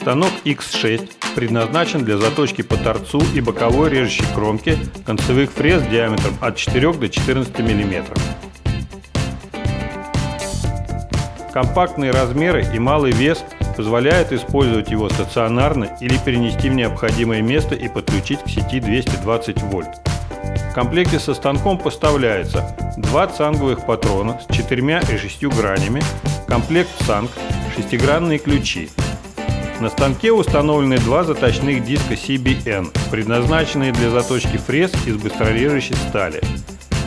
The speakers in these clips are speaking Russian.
Станок X6 предназначен для заточки по торцу и боковой режущей кромки концевых фрез диаметром от 4 до 14 мм. Компактные размеры и малый вес позволяют использовать его стационарно или перенести в необходимое место и подключить к сети 220 вольт. В комплекте со станком поставляется два цанговых патрона с четырьмя и шестью гранями, комплект цанг, шестигранные ключи, на станке установлены два заточных диска CBN, предназначенные для заточки фрез из быстрорежущей стали.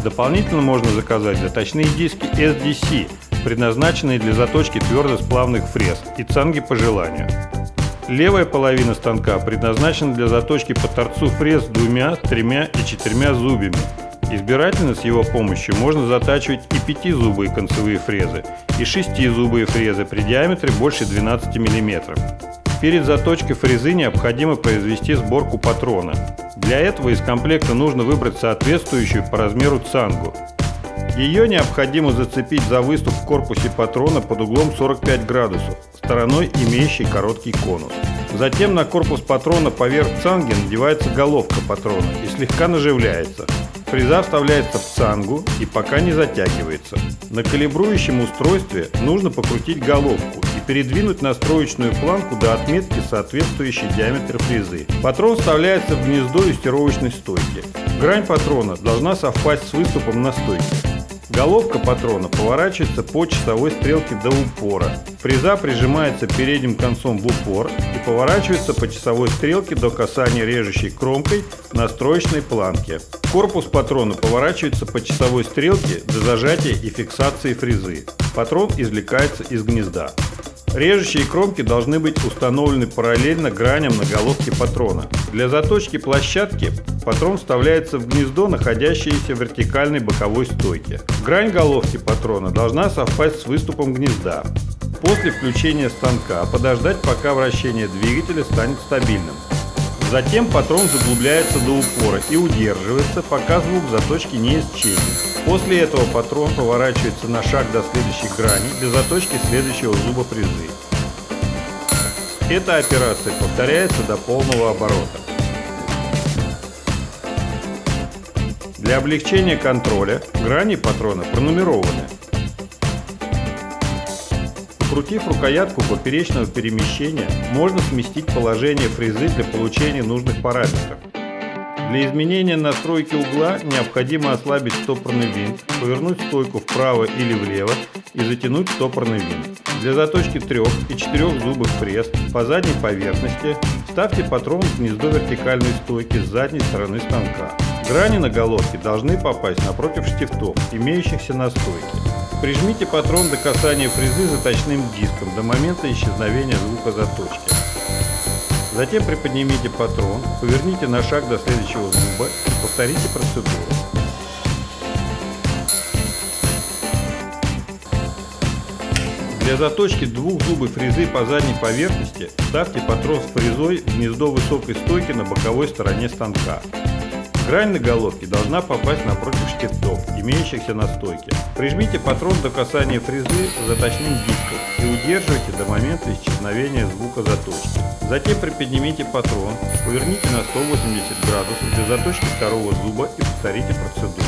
Дополнительно можно заказать заточные диски SDC, предназначенные для заточки твердосплавных фрез и цанги по желанию. Левая половина станка предназначена для заточки по торцу фрез двумя, тремя и четырьмя зубьями. Избирательно с его помощью можно затачивать и пятизубые концевые фрезы, и шестизубые фрезы при диаметре больше 12 мм. Перед заточкой фрезы необходимо произвести сборку патрона. Для этого из комплекта нужно выбрать соответствующую по размеру цангу. Ее необходимо зацепить за выступ в корпусе патрона под углом 45 градусов, стороной имеющей короткий конус. Затем на корпус патрона поверх цанги надевается головка патрона и слегка наживляется. Фреза вставляется в цангу и пока не затягивается. На калибрующем устройстве нужно покрутить головку и передвинуть настроечную планку до отметки, соответствующей диаметру фрезы. Патрон вставляется в гнездо юстировочной стойки. Грань патрона должна совпасть с выступом на стойке. Головка патрона поворачивается по часовой стрелке до упора. Фреза прижимается передним концом в упор и поворачивается по часовой стрелке до касания режущей кромкой настроечной планки. Корпус патрона поворачивается по часовой стрелке до зажатия и фиксации фрезы. Патрон извлекается из гнезда. Режущие кромки должны быть установлены параллельно граням на головке патрона. Для заточки площадки патрон вставляется в гнездо, находящееся в вертикальной боковой стойке. Грань головки патрона должна совпасть с выступом гнезда. После включения станка подождать, пока вращение двигателя станет стабильным. Затем патрон заглубляется до упора и удерживается, пока звук заточки не исчезнет. После этого патрон поворачивается на шаг до следующей грани для заточки следующего зуба фрезы. Эта операция повторяется до полного оборота. Для облегчения контроля грани патрона пронумерованы. Покрутив рукоятку поперечного перемещения, можно сместить положение фрезы для получения нужных параметров. Для изменения настройки угла необходимо ослабить стопорный винт, повернуть стойку вправо или влево и затянуть стопорный винт. Для заточки трех и четырех зубых фрез по задней поверхности ставьте патрон в гнездо вертикальной стойки с задней стороны станка. Грани на головке должны попасть напротив штифтов, имеющихся на стойке. Прижмите патрон до касания фрезы заточным диском до момента исчезновения звука заточки. Затем приподнимите патрон, поверните на шаг до следующего зуба и повторите процедуру. Для заточки двух зубов фрезы по задней поверхности ставьте патрон с фрезой в гнездо высокой стойки на боковой стороне станка. Грань на головке должна попасть напротив штифтов, имеющихся на стойке. Прижмите патрон до касания фрезы заточным диском и удерживайте до момента исчезновения звука заточки. Затем приподнимите патрон, поверните на 180 градусов для заточки второго зуба и повторите процедуру.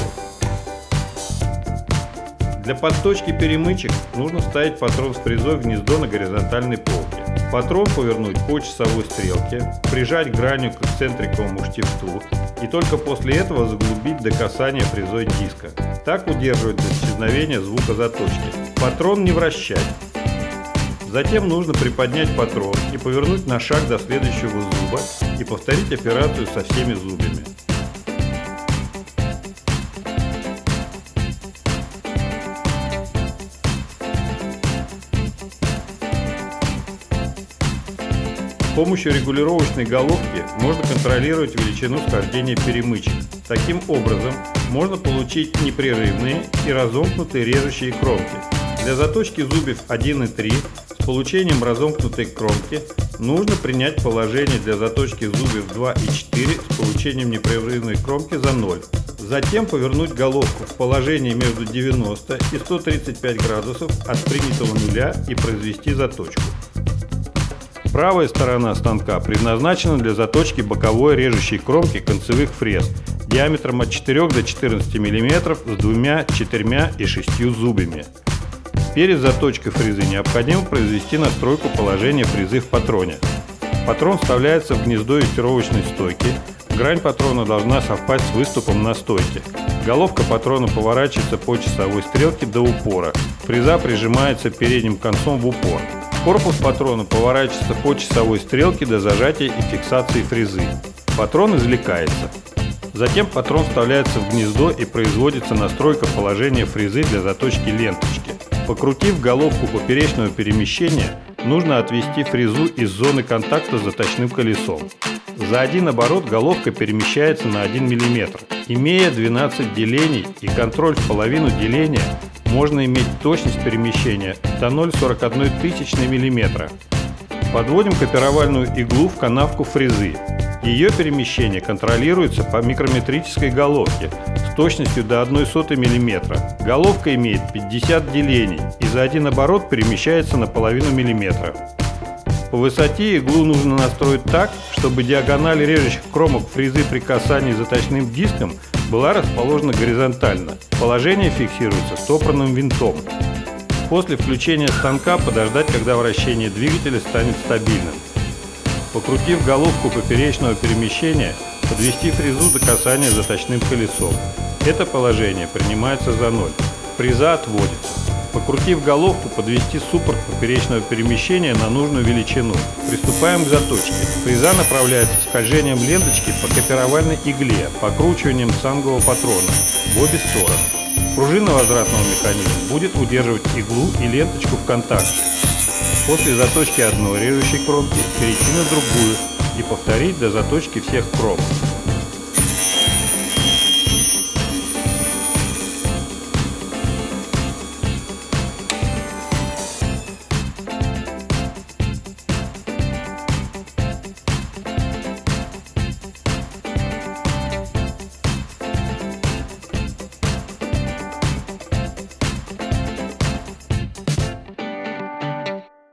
Для подточки перемычек нужно вставить патрон с фрезой в гнездо на горизонтальной полке. Патрон повернуть по часовой стрелке, прижать гранью к центриковому штифту и только после этого заглубить до касания фрезой диска. Так удерживать до исчезновения звука заточки. Патрон не вращать. Затем нужно приподнять патрон и повернуть на шаг до следующего зуба и повторить операцию со всеми зубами. Помощью регулировочной головки можно контролировать величину схождения перемычек. Таким образом, можно получить непрерывные и разомкнутые режущие кромки. Для заточки зубьев 1 и 3 с получением разомкнутой кромки нужно принять положение для заточки зубьев 2 и 4 с получением непрерывной кромки за 0. Затем повернуть головку в положении между 90 и 135 градусов от принятого нуля и произвести заточку. Правая сторона станка предназначена для заточки боковой режущей кромки концевых фрез диаметром от 4 до 14 мм с двумя, четырьмя и шестью зубьями. Перед заточкой фрезы необходимо произвести настройку положения фрезы в патроне. Патрон вставляется в гнездо юстировочной стойки. Грань патрона должна совпасть с выступом на стойке. Головка патрона поворачивается по часовой стрелке до упора. Фреза прижимается передним концом в упор. Корпус патрона поворачивается по часовой стрелке до зажатия и фиксации фрезы. Патрон извлекается. Затем патрон вставляется в гнездо и производится настройка положения фрезы для заточки ленточки. Покрутив головку поперечного перемещения, нужно отвести фрезу из зоны контакта с заточным колесом. За один оборот головка перемещается на 1 мм. Имея 12 делений и контроль в половину деления, можно иметь точность перемещения до 0,41 тысячной мм. Подводим копировальную иглу в канавку фрезы. Ее перемещение контролируется по микрометрической головке с точностью до 1,1 мм. Головка имеет 50 делений и за один оборот перемещается на половину миллиметра. По высоте иглу нужно настроить так, чтобы диагональ режущих кромок фрезы при касании заточным диском была расположена горизонтально. Положение фиксируется стопорным винтом. После включения станка подождать, когда вращение двигателя станет стабильным. Покрутив головку поперечного перемещения, подвести фрезу до касания заточным колесом. Это положение принимается за ноль. Фреза отводится. Покрутив головку, подвести суппорт поперечного перемещения на нужную величину. Приступаем к заточке. Фреза направляется скольжением ленточки по копировальной игле, покручиванием сангового патрона в обе стороны. Пружина возвратного механизма будет удерживать иглу и ленточку в контакте. После заточки одной режущей кромки перейти на другую и повторить до заточки всех кромок.